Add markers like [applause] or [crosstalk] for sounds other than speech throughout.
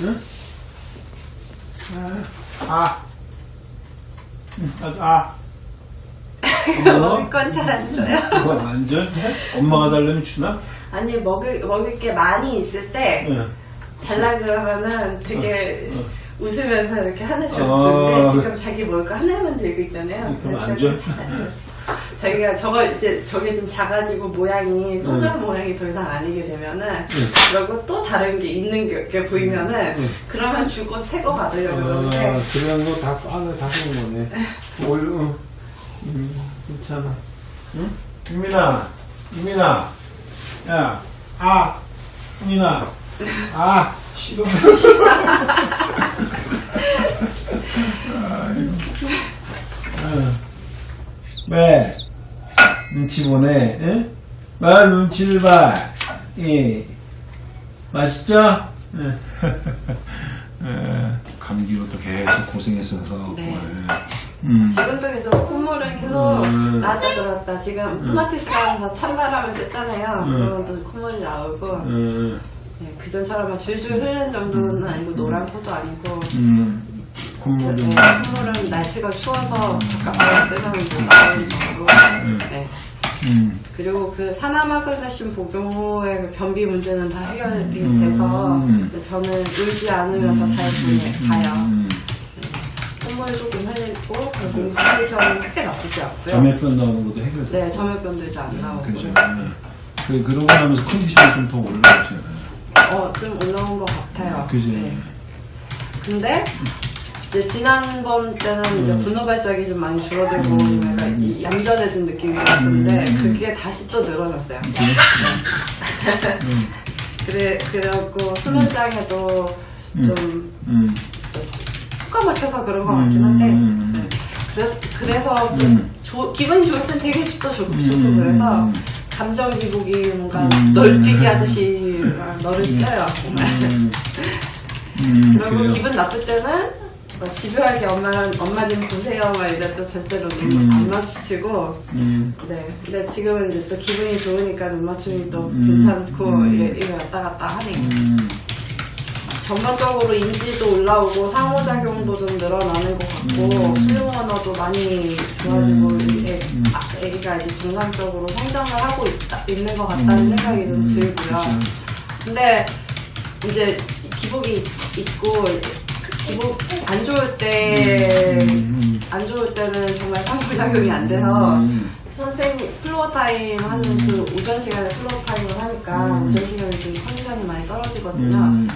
응? 아. 응, 아. 아. 먹을 건 잘 안 줘요. 그거 완전 엄마가 달라면 주나? 아니 먹을 먹을 게 많이 있을 때 응. 달라 그러면은 되게 어, 어. 웃으면서 이렇게 하나씩 어. 주는데 지금 자기 먹을 거 하나만 들고 있잖아요. 그럼 안 줘? 안 줘요. 자기가 저거 이제 저게 좀 작아지고 모양이 동그란 모양이 더 이상 아니게 되면은 그러고 또 다른 게 있는 게, 게 보이면은 응. 그러면 주고 새 거 받으려고 아, 그러는데 그런 거다 안에 다 쓰는 거네. [laughs] 올, 응. 음, 괜찮아. 응? 유민아, 유민아. 야, 아, 유민아. 아, 싫어. [laughs] [laughs] 아이고. 응. 왜? 눈치 보네, 응? 말 눈치를 봐. 예. 맛있죠? 응. 예. 감기로 또 계속 고생했어서. 네. 음. 지금도 계속 콧물은 계속 음. 나다 들었다. 지금 토마티스 하면서 찬바람을 쐈잖아요. 음. 그러면 또 콧물이 나오고 음. 네, 그전처럼 줄줄 흐르는 정도는 아니고 노란 코도 아니고 음. 네, 콧물은. 콧물은 날씨가 추워서 쓰면 좀 나오는 거고 네. 음. 그리고 그 사나마그네슘 복용후의 그 변비 문제는 다 해결이 음. 돼서 음. 저는 울지 않으면서 잘 보내, 가요. 음. 콧물 조금 흘리고 그리고 컨디션은 크게 나쁘지 않고요. 점액변 나오는 것도 해결돼. 네, 점액변도 이제 안 나오고 그죠. 음. 그, 그러고 나면서 컨디션이 좀 더 올라가죠. 어, 좀 올라온 것 같아요. 그죠. 네. 근데 이제 지난번 때는 이제 음. 분노 발작이 좀 많이 줄어들고 음. 약간 이 얌전해진 느낌이 들었는데 음. 그게 다시 또 늘어났어요. 음. [laughs] 그래 그래갖고 수면장애도 음. 좀 음. 효과 막혀서 그런 것 같긴 한데 음. 네. 그래서 그래서 좀 음. 조- 기분이 좋을 땐 되게 쉽도 좋고 음. 좋고 그래서 감정 기복이 뭔가 음. 널뛰기 하듯이 막 너를 쪄요 정말. 음. [laughs] 음. 그리고. 기분 나쁠 때는 막 집요하게 엄마 엄마 좀 보세요 막 이래 또 절대로 눈 음. 안 마주치고 음. 네 근데 지금은 이제 또 기분이 좋으니까 눈 맞춤이 또 음. 괜찮고 음. 이게 이거 왔다 갔다 하니까 음. 전반적으로 인지도 올라오고 상호작용도 좀 늘어나는 것 같고 음. 수용 언어도 많이 좋아지고 음. 애, 음. 아, 애기가 이제 정상적으로 성장을 하고 있다, 있는 것 같다는 음. 생각이 좀 음. 들고요. 근데 이제 기복이 있고 기복 안 좋을 때 음. 안 좋을 때는 정말 상호작용이 안 돼서 음. 선생님 floor time 하는 그 오전 시간에 floor time을 하니까 음. 오전 시간에 좀 컨디션이 많이 떨어지거든요. 음.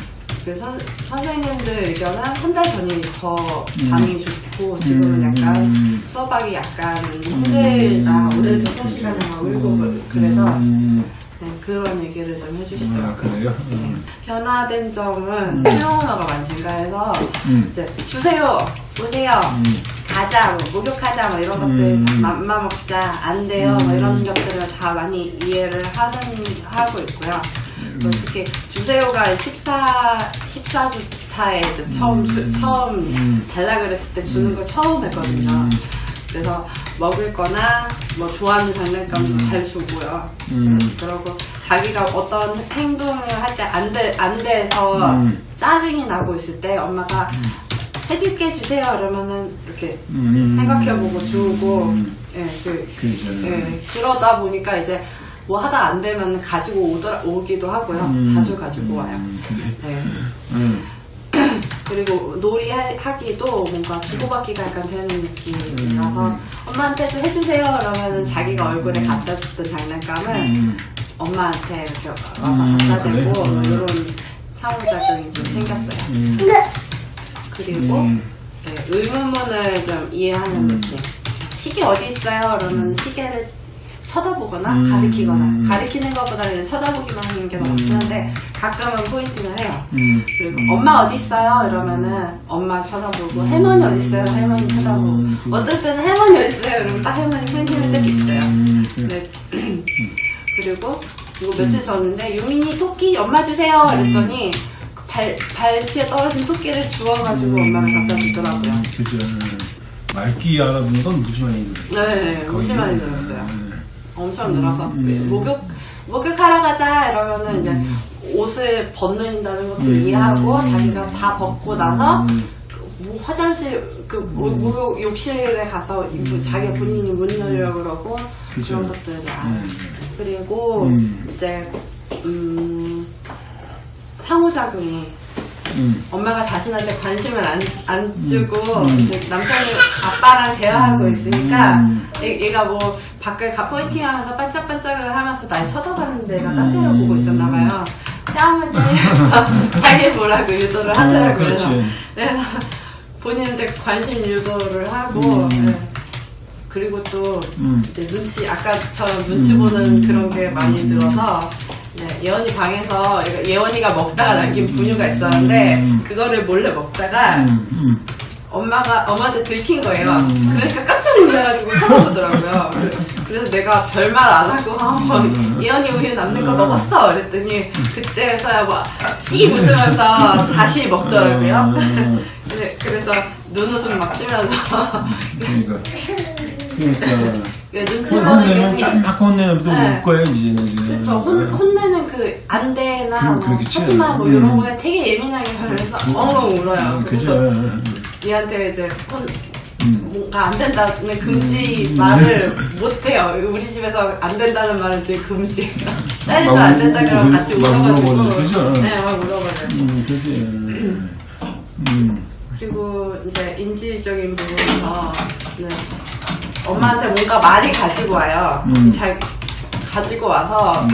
그 선, 선생님들 의견은 한 달 전이 더 음. 반응이 좋고 지금은 음. 약간 음. 수업하기 약간 힘들다 음. 수업 시간에 막 울고 음. 그래서 음. 네, 그런 얘기를 좀 아, 해주시더라고요. 그래요? 음. 변화된 점은 음. 수용 언어가 많이 증가해서 음. 이제 주세요, 보세요, 음. 가자, 뭐, 목욕하자, 뭐 이런 것들 음. 다 맘마 먹자, 안 돼요, 뭐 음. 이런 것들을 다 많이 이해를 하는 하고 있고요. 음. 또 특히 주세요가 14 14주 차에 이제 처음 수- 음. 처음 음. 달라 그랬을 때 주는 걸 처음 했거든요. 음. 그래서 먹을 거나 뭐 좋아하는 장난감도 음. 잘 주고요. 음. 그러고 자기가 어떤 행동을 할 때 안 돼, 안 돼서 음. 짜증이 나고 있을 때 엄마가 해줄게 주세요 이러면은 이렇게 음. 생각해보고 주고 음. 예, 그. 예, 그러다 보니까 이제 뭐 하다 안 되면 가지고 오더라, 오기도 하고요. 음. 자주 가지고 와요. 음. 예. 음. 그리고 놀이 하- 하기도 뭔가 주고받기가 약간 되는 느낌이라서 음. 엄마한테 좀 해주세요 그러면은 자기가 얼굴에 갖다 줬던 장난감을 음. 엄마한테 이렇게 와서 음, 갖다 그래? 대고 음. 이런 상호작용이 좀 생겼어요. 음. 그리고 음. 네, 의문문을 좀 이해하는 음. 느낌. 시계 어디 있어요? 그러면 시계를 쳐다보거나 음. 가리키거나 가리키는 것보다는 쳐다보기만 하는 게더 음. 많은데 가끔은 포인팅을 해요. 음. 그리고 음. 엄마 어디 있어요? 이러면은 엄마 쳐다보고 할머니 어디 있어요? 할머니 쳐다보고 음. 어떨 때는 할머니 어디 있어요? 이러면 딱 할머니 포인팅 할 때도 있어요. 음. 네. 그리고 이거 며칠 전인데 유민이 토끼 엄마 주세요. 이랬더니 그발 발치에 떨어진 토끼를 주워가지고 엄마가 갖다 주더라고요. 음. 그죠. 말귀 알아듣는 건 무지 많이 들어요. 네, 거의. 무지 많이 들었어요. 음. 엄청 늘어서 음. 목욕 목욕하러 가자 이러면은 이제 음. 옷을 벗는다는 것도 음, 이해하고 음, 자기가 다 벗고 나서 음. 뭐 화장실 그 뭐, 목욕 욕실에 가서 이거 자기 본인이 문 열려고 그러고 음. 그죠. 그런 것들을 알아요. 음. 그리고 음. 이제 음, 상호작용이 음. 엄마가 자신한테 관심을 안, 안 주고 음. 남편이 아빠랑 대화하고 있으니까 음. 얘, 얘가 뭐 밖을 가 포인팅하면서 반짝반짝을 하면서 날 쳐다봤는데 얘가 딴 데로 보고 있었나 봐요. 뺨을 때리면서 자기 보라고 유도를 하더라고요. 어, 그렇지. 그래서, 그래서 본인한테 관심 유도를 하고 음. 네. 그리고 또 음. 눈치 아까처럼 눈치 보는 음. 그런 게 많이 들어서 네, 예원이 방에서 예원이가 먹다가 남긴 분유가 있었는데 음. 그거를 몰래 먹다가 음. 음. 엄마가 엄마한테 들킨 거예요. 음. 그러니까 깜짝 놀라가지고 쳐다보더라고요. [laughs] 그래서 내가 별말 안 하고 어, 음. 예원이 우유 남는 거 음. 먹었어. 그랬더니 그때서야 막씩 웃으면서 다시 먹더라고요. 음. [laughs] 네, 그래서 눈웃음 막 치면서 [laughs] 그러니까. 그러니까. 눈치 그 보는 혼내면 게쫙 혼내면 또 네. 울 거야, 이제는. 이제. 그쵸 혼, 혼내는 그 안 돼나 그럼 뭐. 하지마 뭐 음. 이런 거에 되게 예민하게 반응해서 엉엉 울어요. 음, 그래서 그죠. 얘한테 이제 혼, 음. 뭔가 안 된다는 금지 음. 말을 못 해요. 우리 집에서 안 된다는 말은 지금 금지. [laughs] 딸도 막안 된다 그러면 울- 같이 막 울어가지고. 네, 막 울어버려요. 음, 그지. 음. [clears throat] 그리고 이제 인지적인 부분에서 네. 엄마한테 뭔가 많이 가지고 와요. 음. 잘 가지고 와서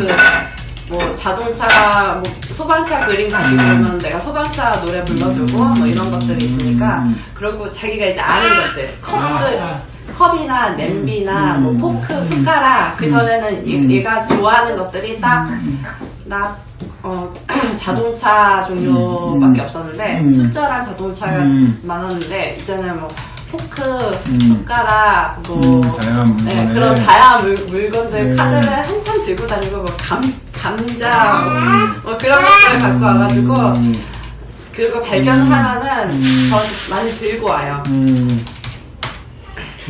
그뭐 자동차 뭐 소방차 그림 가지고 오면 내가 소방차 노래 불러주고 뭐 이런 것들이 있으니까 음. 그리고 자기가 이제 아는 것들 컵들 아. 컵이나 냄비나 음. 뭐 포크 숟가락 그 전에는 얘- 음. 얘가 좋아하는 것들이 딱나 어, [clears throat] 자동차 종류밖에 음. 없었는데 음. 숫자랑 자동차가 음. 많았는데 이제는 뭐 포크, 음. 숟가락, 뭐 음, 다양한 네. 그런 다양한 물, 물건들 음. 카드를 한참 들고 다니고 뭐 감, 감자 뭐, 뭐 그런 것들 갖고 와가지고 음. 그리고 발견하면은 음. 더 많이 들고 와요.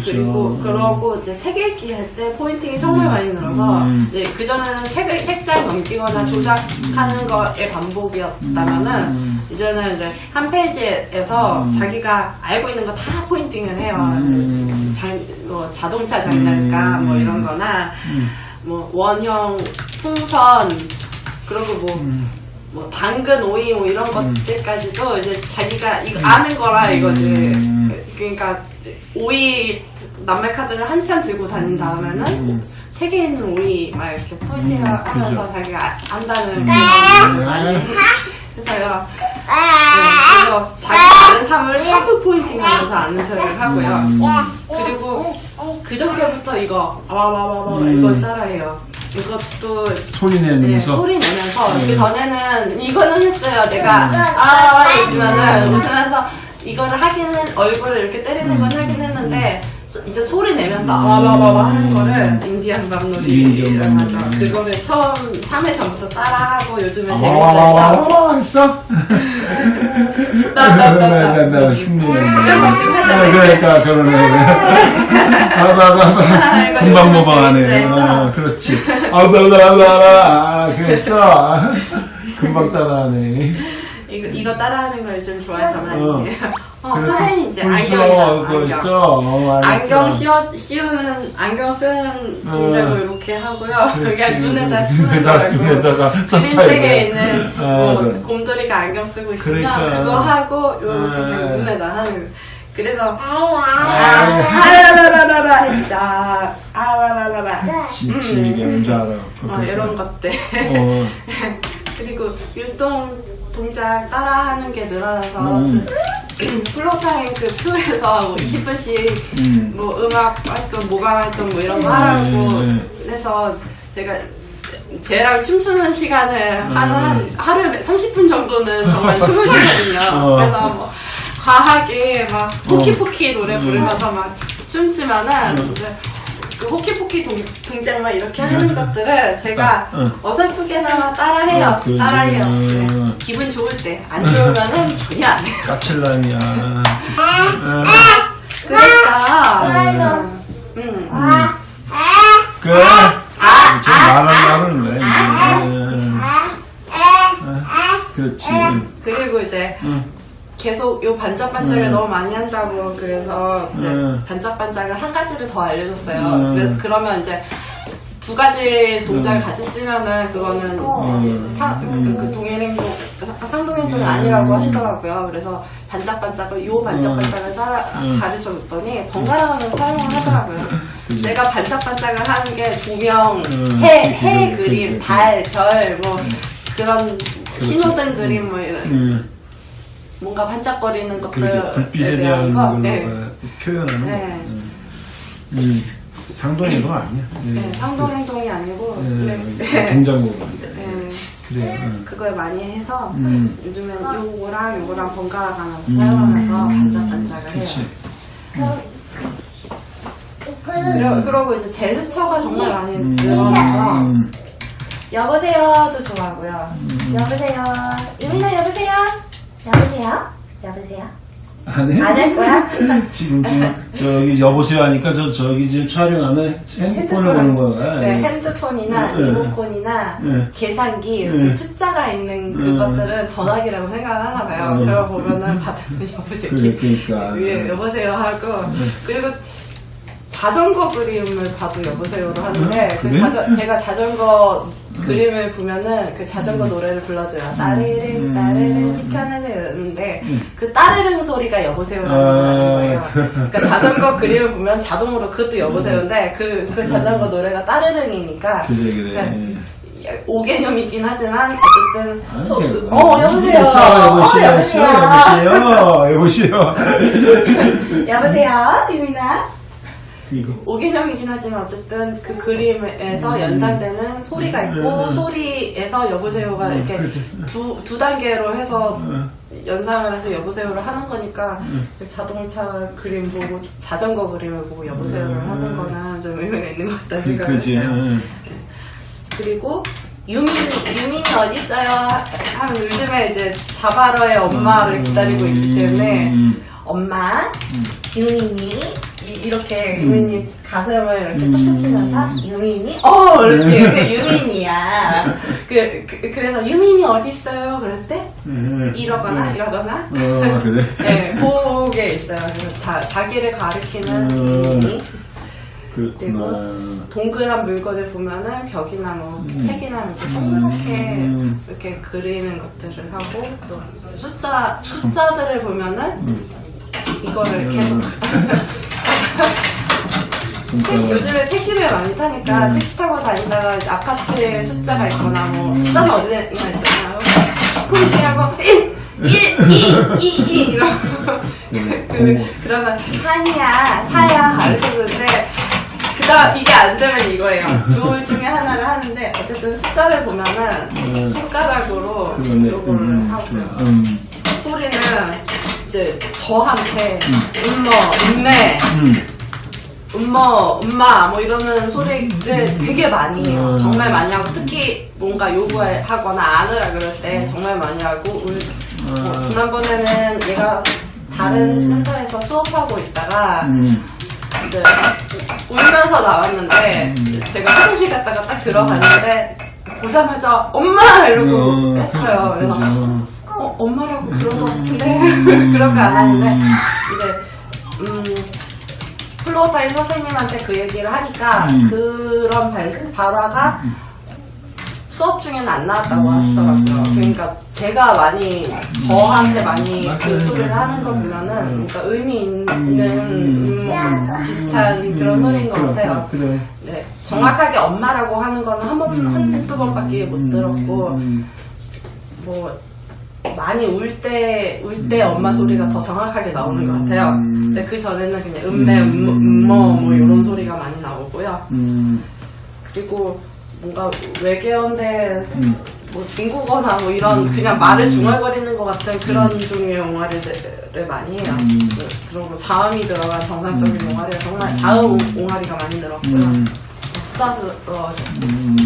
음. 그죠. 그리고 그러고 이제 책 읽기 할 때 포인팅이 정말 음. 많이 늘어서 음. 이제 그 전에는 책을 책장 넘기거나 조작하는 거의 반복이었다면은 음. 이제는 이제 한 페이지에서 음. 자기가 알고 있는 거 다 포인팅을 해요. 음. 장, 뭐 자동차 장난감 음. 뭐 이런 거나 음. 뭐 원형 풍선 그리고 뭐 음. 뭐 당근 오이 뭐 이런 것들까지도 이제 자기가 이거 아는 거라 이거지. 음. 그러니까 오이 낱말 카드를 한참 들고 다닌 다음에는 음. 책에 있는 오이 막 이렇게 포인팅을 음, 하면서 그죠. 자기가 아- 안다는 음. 그런 많이 해서요. 네, 그래서 자기 아는 사물을 전부 포인팅하면서 아는 척을 하고요. 음. 그리고 그저께부터 이거 아와와와와 음. 이걸 따라해요. 이것도 소리 네, 내면서. 소리 내면서 네. 그 전에는 이거는 했어요. 내가 음. 아 있으면은 웃으면서 이거를 하기는 얼굴을 이렇게 때리는 건 음. 하긴 했는데 소- 이제 소리 내면서 아와와와 하는 거를 인디안 밤놀이라고 하죠. 그거를 처음 3회 전부터 따라하고 요즘에 아, 재밌어요. 와와와와 했어? 나나나 흉내내. 이런 거 지금 하잖아요. 그러니까 그러네. 아, 아바바바 금방 모방하네. 그렇지. 아바바바바 그랬어. [laughs] 금방 따라하네. 이거, 이거 따라하는 걸 좀 좋아해서 많이 어. 어, 그래. 선생님 이제 그거 안경이랑 그거 안경. 있죠. 어, 안경. 씌워, 씌우는, 안경 쓰는 동작을 이렇게 하고요. [laughs] 그냥 눈에다 눈에다 쓰는 [laughs] 눈에다가 그림책에 있는 아, 뭐 그래. 곰돌이가 안경 쓰고 있으면 그러니까. 그거 하고 이렇게 아. 그냥 눈에다 하는 거. 그래서 아. 아라라라라 했어. 아라라라라. 지치게 하는 줄 알아. 어, 이런 것들. [laughs] 어. 그리고 율동 동작 따라하는 게 늘어나서 음. [clears throat] floor time 그 표에서 뭐 20분씩 음. 뭐 음악 활동, 모방 활동 뭐 이런 거 하라고 네. 해서 제가 쟤랑 춤추는 시간을 한, 음. 한 하루에 30분 정도는 정말 [laughs] 춤을 추거든요. 어. 그래서 뭐 과하게 막 Hokey Pokey 노래 음. 부르면서 막 춤추면은 이제 그 호키포키 동, 동작만 이렇게 하는 것들을 제가 응. 어설프게나마 따라해요. 어, 그, 따라해요. 음. 네. 기분 좋을 때. 안 좋으면은 전혀 안 해요. 까칠남이야. 어. 그랬어. 음. 응. 그래. 좀 말하려고 그러네. 이제. 어. 응. 그리고 이제 응. 계속 요 반짝반짝을 음. 너무 많이 한다고 그래서 이제 음. 반짝반짝을 한 가지를 더 알려줬어요. 음. 그래- 그러면 이제 두 가지 동작을 같이 쓰면은 그거는 음. 사- 음. 그 동일 행동 사- 상동 행동이 음. 아니라고 하시더라고요. 그래서 반짝반짝을 요 반짝반짝을 따라 음. 가르쳐 줬더니 번갈아가면서 사용을 하더라고요. 내가 반짝반짝을 하는 게 조명, 음. 해, 해 그림, 그치. 달, 별, 뭐 그런 신호등 그림 뭐 이런 응. 뭔가 반짝거리는 것들에 그렇죠. 불빛에 대한 거, 걸로 네. 어, 표현하는 네. 거. 음. 음. 상동행동 아니야. 네, 상동 행동이 아니고 네. 네. 동작으로. 네, 그래. 응. 그걸 많이 해서 음. 요즘엔 요거랑 요거랑 번갈아 가면서 음. 사용하면서 반짝반짝을 해요. 그치. 그러, 그러고 이제 제스처가 정말 많이 음. 늘어나서 음. 여보세요도 좋아하고요. 여보세요. 유민아 여보세요. 여보세요. 여보세요. 안 해? 안 할 거야? [laughs] 지금 그 저기 여보세요 하니까 저 저기 지금 촬영하는 핸드폰을 보는 거야. 네, 핸드폰이나 네. 리모컨이나 네. 계산기 네. 좀 숫자가 있는 그것들은 전화기라고 생각을 하나 봐요. 네. 그러고 보면은 받으면 [laughs] 여보세요. 그래, 그러니까. 위에 여보세요 하고 그리고 자전거 그림을 봐도 여보세요로 하는데 그 그래? 자전- 제가 자전거 그림을 보면은 그 자전거 노래를 불러줘요. 따르릉 음. 따르릉 비켜내세요 이러는데 그 따르릉 소리가 여보세요라는 아. 거예요. 그러니까 자전거 그림을 보면 자동으로 그것도 여보세요인데 그, 그 자전거 노래가 따르릉이니까 그래 그래. 그러니까 5개념이긴 하지만 어쨌든 아니, 소- 뭐. 어 여보세요 자, 여보세요, 어, 여보세요, 여보세요, 여보세요. 여보세요 [laughs] 유민아 이거. 5개념이긴 하지만 어쨌든 그 그림에서 연상되는 소리가 있고 음. 소리에서 여보세요가 음, 이렇게 그렇지. 두, 두 단계로 해서 음. 연상을 해서 여보세요를 하는 거니까 그 자동차 그림 보고 자전거 그림을 보고 여보세요를 음. 하는 거는 좀 의미가 있는 것 같다는 그, 생각을 그지. 했어요. 응. 그리고 유민 유민이 어디 있어요? 하면 요즘에 이제 자바러의 엄마를 기다리고 있기 때문에 음. 엄마 유민이 이- 이렇게 음. 유민이 가슴을 이렇게 음. 툭툭 치면서 유민이 어 그렇지 그게 유민이야 그, 그 그 래서 유민이 어디 있어요? 그럴 때 음. 이러거나 음. 이러거나 어, 그래. [laughs] 네 그게 있어요. 그래서 자, 자기를 가리키는 음. 유민이 그렇구나. 동그란 물건을 보면은 벽이나 뭐 음. 책이나 이렇게 동그랗게 음. 이렇게 그리는 것들을 하고 또 숫자 숫자들을 보면은 음. 이거를 음. 계속 [laughs] 택시, 요즘에 택시를 많이 타니까 음. 택시 타고 다니다가 이제 아파트에 숫자가 있거나 뭐 음. 숫자는 어디나 있잖아요. 이렇게 하고 1, 1, 2, 2, 2 이러고 음. 그, 그러면 3이야, 4야 이렇게 되는데 그다음 이게 안 되면 이거예요. 둘 중에 하나를 하는데 어쨌든 숫자를 보면은 음. 손가락으로. 요거를 음. 하고요. 음. 소리는 이제 저한테 음모, 음매, 음. 음모, 음마 뭐 이러는 소리를 되게 많이 해요. 음. 정말 많이 하고 특히 뭔가 요구하거나 안으라 그럴 때 정말 많이 하고 울, 뭐 음. 지난번에는 얘가 다른 음. 센터에서 수업하고 있다가 음. 이제 울면서 나왔는데 음. 제가 화장실 갔다가 딱 들어갔는데 보자마자 엄마 이러고 어, 뺐어요. 그래서. 어, 엄마라고 그런 것 같은데 음. [laughs] 그런 거 안 하는데 이제 음 floortime 선생님한테 그 얘기를 하니까 음. 그런 발, 발화가 수업 중에는 안 나왔다고 음. 하시더라고요. 그러니까 제가 많이 저한테 많이. 그 소리를 하는 거 음. 보면은 그러니까 의미 있는 음. 뭐 비슷한 그런 소리인 것 같아요. 그래. 네, 정확하게 엄마라고 하는 거는 한 번, 한두 번밖에 못 들었고, 음. 뭐, 많이 울 때, 울때 엄마 소리가 더 정확하게 나오는 것 같아요. 음. 근데 그 전에는 그냥 음매, 음, 음모, 뭐, 이런 소리가 많이 나오고요. 음. 그리고 뭔가 외계어인데, 음. 뭐 중국어나 뭐 이런 그냥 말을 중얼거리는 것 같은 그런 종류의 옹알이들을 많이 해요. 그- 그리고 뭐 자음이 들어간 정상적인 옹알이가 정말 자음 옹알이가 많이 들었고요. 음. 수다스러워져. 음.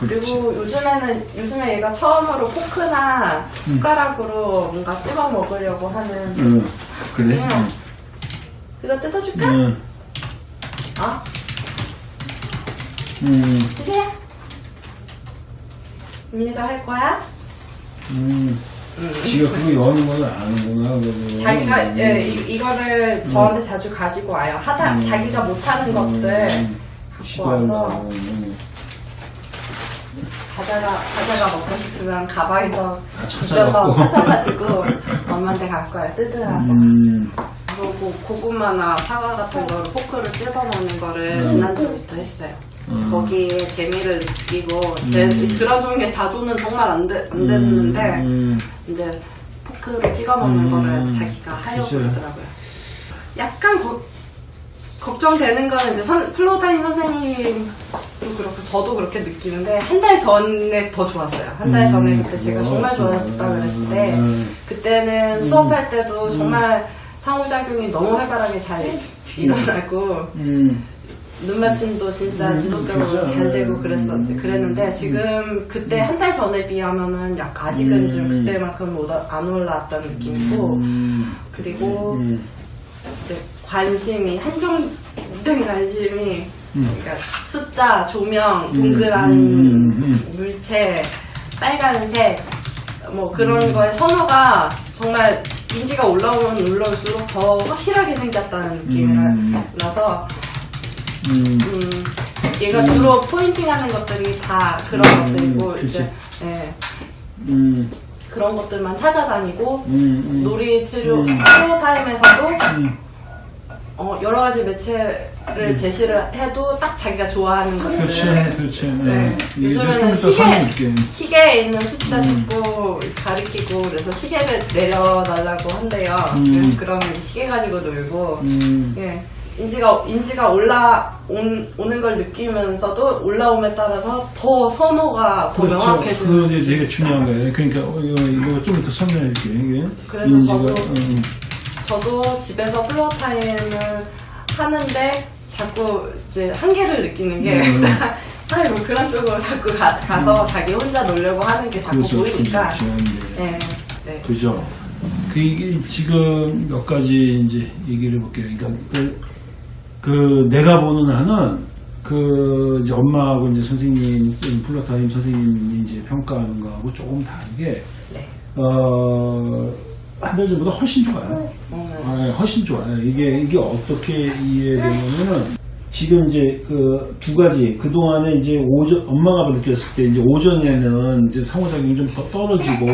그리고 요즘에는 요즘에 얘가 처음으로 포크나 숟가락으로 뭔가 찝어 먹으려고 하는 음. 그래? 응. 그거 뜯어줄까? 음. 어? 음. 드세요. 유민이가 할 거야? 음. 지가 그거 여는 건 아는구나. 그거. 자기가 예, 이, 이거를 저한테 자주 가지고 와요. 하다 자기가 못하는 것들 음. 갖고. 와서 음. 과자가 과자가 먹고 싶으면 가방에서 찾아갖고. 뒤져서 찾아가지고 엄마한테 갖고 와요. 뜯으라고. 음. 그리고 고구마나 사과 같은 거를 포크를 뜯어 먹는 거를 음. 지난주부터 했어요. 음. 거기에 재미를 느끼고 제, 음. 그런 종류의 자주는 정말 안, 되, 안 됐는데 음. 이제 포크로 찍어 먹는 음. 거를 자기가 하려고. 그러더라고요. 약간 거- 걱정되는 거는 이제 선, floortime 선생님도 그렇고 저도 그렇게 느끼는데 한 달 전에 더 좋았어요. 한 달 전에 음. 그때 제가 어, 정말 좋았다 음. 그랬을 때 음. 그때는 수업할 때도 정말 상호작용이 너무 활발하게 잘 일어나고 음. 눈 맞춤도 진짜 음, 지속적으로. 잘 되고 음, 그랬었는데 음, 그랬는데 지금 그때 한 달 전에 비하면은 약 아직은 좀 음. 그때만큼 안 올라왔다는 느낌이고 음. 그리고 음. 관심이 한정된 관심이 음. 그러니까 숫자, 조명, 음, 동그란 음, 음, 물체, 빨간색 뭐 그런 음. 거에 선호가 정말 인지가 올라오면 올라올수록 더 확실하게 생겼다는 느낌이라서 얘가 음. 주로 포인팅하는 것들이 다 그런 음, 것들이고 그치. 이제 예, 음. 그런 것들만 찾아다니고. 놀이 치료 음. 치료 타임에서도 음. 어, 여러 가지 매체를 제시를 해도 딱 자기가 좋아하는 그렇지, 것들을 그렇지. 네. 좀 요즘에는 더 시계. 시계에 있는 숫자 음. 잡고 가리키고 그래서 시계를 내려달라고 한대요. 음. 그러면 이제 시계 가지고 놀고 음. 예. 인지가 인지가 올라 온, 오는 걸 느끼면서도 올라옴에 따라서 더 선호가 더 그렇죠. 명확해지는 그거 이제 되게 중요한 거예요. 그러니까 어, 이거, 이거 좀 더 설명해 줄게요. 그래서 인지가, 저도- 음. 저도 집에서 floor time을 하는데 자꾸 이제 한계를 느끼는 게 음. [laughs] 아니 뭐 그런 쪽으로 자꾸 가, 가서 자기 혼자 놀려고 하는 게 자꾸 그래서 보이니까 그렇죠. 네. 네, 네. 그죠. 그 이게 지금 몇 가지 이제 얘기를 해볼게요. 그러니까 그, 그 내가 보는 한은 그 이제 엄마하고 이제 선생님 플러타임 선생님이 이제 평가하는 거하고 조금 다르게 네. 어 한 달 전보다 훨씬 좋아요. 어, 아, 훨씬 좋아요. 이게 이게 어떻게 이해되냐면은 지금 이제 그 두 가지 그 동안에 이제 오전 엄마가 느꼈을 때 이제 오전에는 이제 상호작용이 좀 더 떨어지고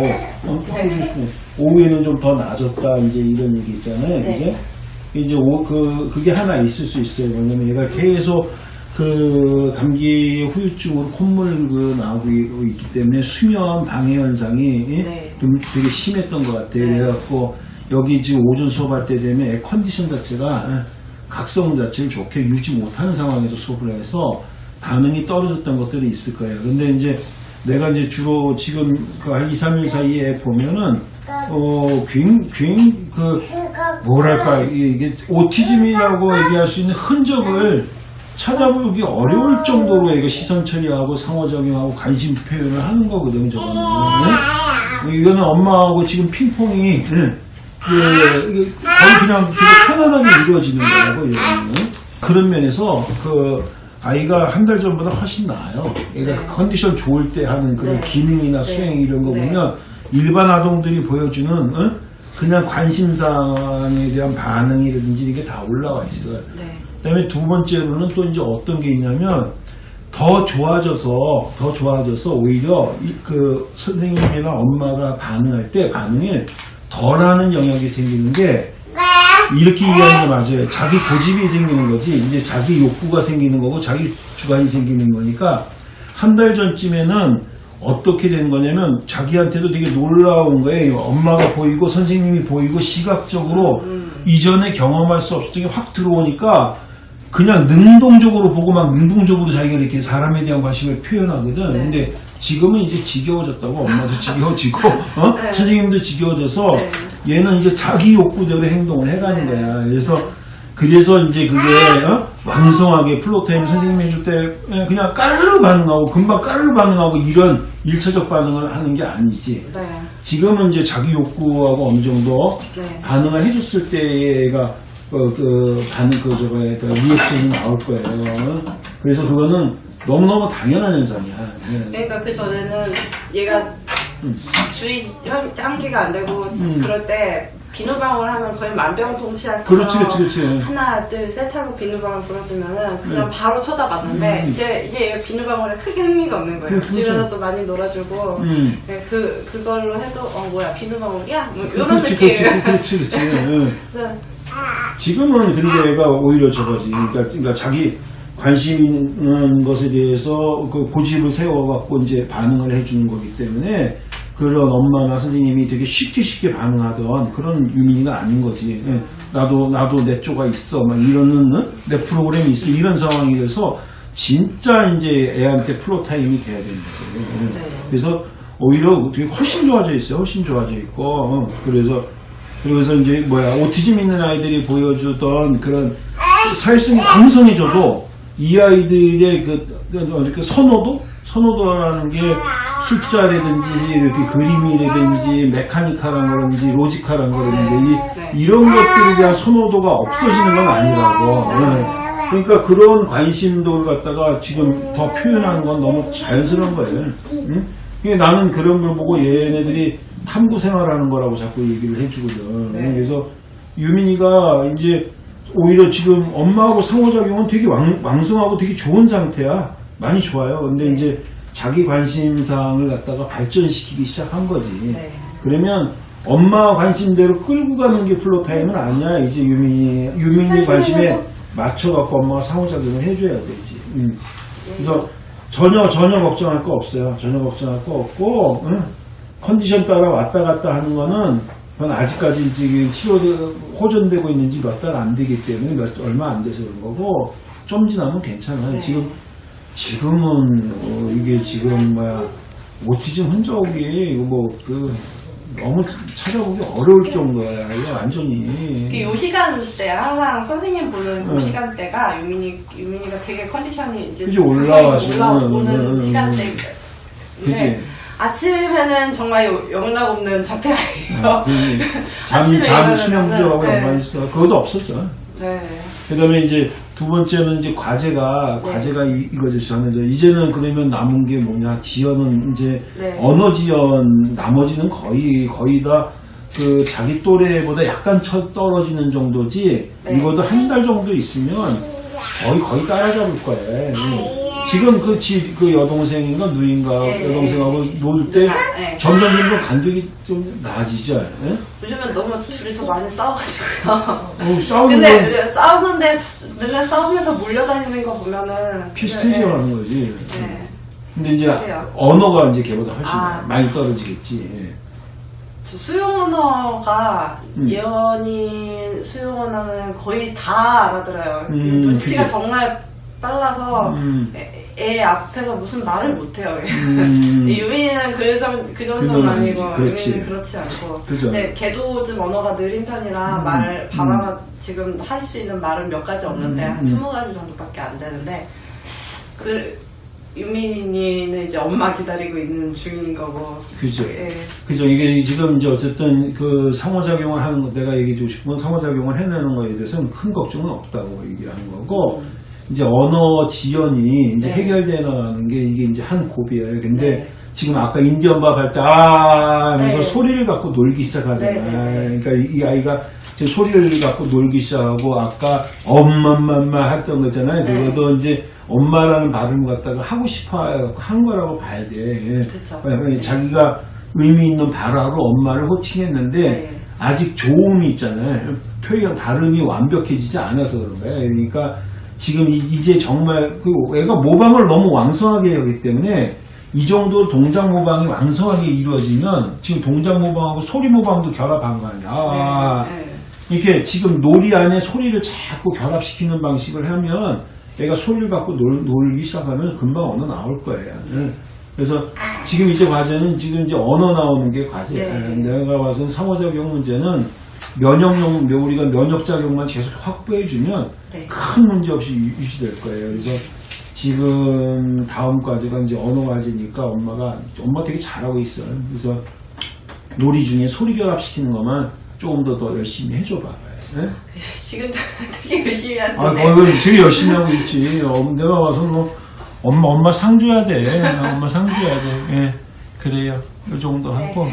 어, 네. 오후에는 좀더 나아졌다 이제 이런 얘기 있잖아요. 네. 이제 이제 오, 그 그게 하나 있을 수 있어요. 뭐냐면 얘가 계속 그 감기 후유증으로 콧물 그 나오고 있기 때문에 수면 방해 현상이 네. 좀 되게 심했던 것 같아요. 네. 그래갖고 여기 지금 오전 수업할 때 되면 애 컨디션 자체가 각성 자체를 좋게 유지 못하는 상황에서 수업을 해서 반응이 떨어졌던 것들이 있을 거예요. 근데 이제 내가 이제 주로 지금 그한 2, 3일 사이에 보면은 어, 굉, 굉, 그, 뭐랄까, 이게 오티즘이라고 얘기할 수 있는 흔적을 찾아보기 어려울 정도로 이거 시선 처리하고 상호작용하고 관심 표현을 하는 거거든요, 저거는. 네? 이거는 엄마하고 지금 핑퐁이, 네. 그, 이게 거의 그냥 되게 편안하게 이루어지는 거라고, 이거는. 그런 면에서, 그, 아이가 한 달 전보다 훨씬 나아요. 얘가 네. 컨디션 좋을 때 하는 그런 네. 기능이나 네. 수행 이런 거 네. 보면 일반 아동들이 보여주는 어? 그냥 관심사에 대한 반응이라든지 이게 다 올라와 있어요. 네. 그다음에 두 번째로는 또 이제 어떤 게 있냐면 더 좋아져서 더 좋아져서 오히려 이그 선생님이나 엄마가 반응할 때 반응을 덜하는 영역이 생기는 게 이렇게 이해하는 게 맞아요. 자기 고집이 생기는 거지 이제 자기 욕구가 생기는 거고 자기 주관이 생기는 거니까 한 달 전쯤에는 어떻게 된 거냐면 자기한테도 되게 놀라운 거예요. 엄마가 보이고 선생님이 보이고 시각적으로 이전에 경험할 수 없었던 게 확 들어오니까 그냥 능동적으로 보고 막 능동적으로 자기가 이렇게 사람에 대한 관심을 표현하거든. 네. 근데 지금은 이제 지겨워졌다고 엄마도 지겨워지고 [laughs] 어? 네. 선생님도 지겨워져서 네. 얘는 이제 자기 욕구대로 행동을 해가는 네. 거야. 그래서 그래서 이제 그게 어? 왕성하게 floortime 선생님이 해줄 때 예, 그냥 까르르 반응하고 금방 까르르 반응하고 이런 일차적 반응을 하는 게 아니지. 네. 지금은 이제 자기 욕구하고 어느 정도 네. 반응을 해줬을 때가 어, 그 반응 그 저거에 그 리액션이 나올 거예요. 그래서 그거는 너무너무 당연한 현상이야. 예. 그러니까 그 전에는 얘가 음. 주의 한- 한계가 안 되고 음. 그럴 때 비누방울 하면 거의 만병통치약 그렇지, 그렇지, 그렇지. 하나 둘 셋 하고 비누방울 불어주면은 그냥 음. 바로 쳐다봤는데 음. 이제 이제 비누방울에 크게 흥미가 없는 거예요. 그렇죠. 집에서 또 많이 놀아주고 음. 네, 그 그걸로 해도 어 뭐야 비누방울이야 뭐 이런 그렇지, 느낌. 그렇지, 그렇지, 그렇지. 예. [laughs] 그래서 지금은 근데 얘가 오히려 저거지. 그러니까, 그러니까 자기 관심 있는 것에 대해서 그 고집을 세워갖고 이제 반응을 해주는 거기 때문에 그런 엄마나 선생님이 되게 쉽게 쉽게 반응하던 그런 유민이가 아닌 거지. 예. 나도, 나도 내 쪼가 있어. 막 이러는, 어? 내 프로그램이 있어. 이런 상황이 돼서 진짜 이제 애한테 플로 타임이 돼야 되는 거예요. 예. 네. 그래서 오히려 되게 훨씬 좋아져 있어요. 훨씬 좋아져 있고. 어, 그래서 그래서 이제 뭐야 오티즘 있는 아이들이 보여주던 그런 사회성이 강성해져도 이 아이들의 그, 그, 그 선호도 선호도라는 게 숫자라든지 이렇게 그림이라든지 거라든지 네. 이, 이런 것들에 대한 선호도가 없어지는 건 아니라고. 네. 그러니까 그런 관심도를 갖다가 지금 더 표현하는 건 너무 자연스러운 거예요. 응? 그러니까 나는 그런 걸 보고 얘네들이 탐구 생활하는 거라고 자꾸 얘기를 해주거든. 네. 그래서 유민이가 이제 오히려 지금 엄마하고 상호작용은 되게 왕, 왕성하고 되게 좋은 상태야. 많이 좋아요. 근데 이제 자기 관심사항을 갖다가 발전시키기 시작한 거지. 네. 그러면 엄마 관심대로 끌고 가는 게 플로타임은 아니야. 이제 유민이, 유민이 관심에 맞춰갖고 엄마가 상호작용을 해줘야 되지. 음. 그래서 전혀, 전혀 걱정할 거 없어요. 전혀 걱정할 거 없고, 응? 컨디션 따라 왔다 갔다 하는 거는 그건 아직까지 지금 치료 호전되고 있는지 몇 달 안 되기 때문에 몇, 얼마 안 돼서 그런 거고, 좀 지나면 괜찮아요. 네. 지금, 지금은, 어, 이게 지금, 뭐야, 오티즘 흔적이, 이거 뭐, 그, 너무 찾아보기 어려울 정도야. 이게 완전히. 그요 시간대 항상 선생님 보는 요 응. 시간대가 유민이 유민이가 되게 컨디션이 이제 올라와서. 올라오는 응. 시간대인데 그지? 아침에는 정말 요- 영락 없는 자폐아이예요. 아, 그 잠, [laughs] 잠 수면 부족하고 네. 연관이 있어. 그것도 없었죠. 네. 그 다음에 이제 두 번째는 이제 과제가, 네. 과제가 이, 이거죠. 저는 이제 이제는 그러면 남은 게 뭐냐. 지연은 이제 네. 언어 지연, 나머지는 거의, 거의 다 그 자기 또래보다 약간 처 떨어지는 정도지. 네. 이것도 한 달 정도 있으면 거의, 거의 따라잡을 거예요. 지금 그 지, 그 여동생인가 누인가 네. 여동생하고 놀때 네. 점점 점점 간격이 좀 나아지죠. 예? 요즘엔 너무 둘이서 많이 싸워가지고요. 어, 싸우는 근데 건 싸우는데 맨날 싸우면서 몰려다니는 거 보면은 피스테이션 네. 하는 거지. 네. 근데 이제 그래요. 언어가 이제 걔보다 훨씬 아. 많이 떨어지겠지. 예. 저 수용 언어가 음. 얘 언어 수용 언어는 거의 다 알아들어요. 그 음, 눈치가 그치. 정말 빨라서 음. 애, 애 앞에서 무슨 말을 못해요. 음. [laughs] 유민이는 그, 정, 그 정도는 아니고. 그렇지. 유민이는 그렇지 않고 그죠. 근데 걔도 좀 언어가 느린 편이라 음. 말 바라가 지금 할 수 있는 말은 몇 가지 없는데 음. 한 음. 스무 가지 정도밖에 안 되는데 그 유민이는 이제 엄마 기다리고 있는 중인 거고 그죠. 예. 그죠. 이게 지금 이제 어쨌든 그 상호작용을 하는 거, 내가 얘기해주고 싶은 건 상호작용을 해내는 거에 대해서는 큰 걱정은 없다고 얘기하는 거고, 이제 언어 지연이 이제 네. 해결되어 나가는 게 이게 이제 한 고비예요. 근데 네. 지금 아까 인디언 밥 할 때, 아, 하면서 네. 소리를 갖고 놀기 시작하잖아요. 네, 네, 네. 그러니까 이, 이 아이가 지금 소리를 갖고 놀기 시작하고, 아까 엄마맘마 했던 거잖아요. 네. 그것도 이제 엄마라는 발음을 갖다가 하고 싶어 한 거라고 봐야 돼. 그쵸. 왜냐면 자기가 의미 있는 발화로 엄마를 호칭했는데 네. 아직 조음이 있잖아요. 표현 발음이 완벽해지지 않아서 그런 거예요. 그러니까 지금 이- 이제 정말 그 애가 모방을 너무 왕성하게 하기 때문에 이 정도 동작 모방이 왕성하게 이루어지면 지금 동작 모방하고 소리 모방도 결합한 거 아니야. 아, 네, 네. 이렇게 지금 놀이 안에 소리를 자꾸 결합시키는 방식을 하면 애가 소리를 갖고 놀, 놀기 시작하면 금방 언어 나올 거예요. 예. 그래서 지금 이제 과제는 지금 이제 언어 나오는 게 과제예요. 네. 내가 봐서는 상호작용 문제는 면역용, 우리가 면역 작용만 계속 확보해주면 네. 큰 문제 없이 유- 유지될 거예요. 그래서 지금 다음 과제가 이제 언어 과제니까 엄마가, 엄마 되게 잘하고 있어요. 그래서 놀이 중에 소리 결합시키는 것만 조금 더 더 열심히 해줘봐. 예? 지금 되게 열심히 아, 하는데 거의 되게 열심히 하고 있지. 어, 내가 와서 뭐, 엄마, 엄마 상 줘야 돼. 엄마 상 줘야 돼. 예. 그래요. 이 정도 하고.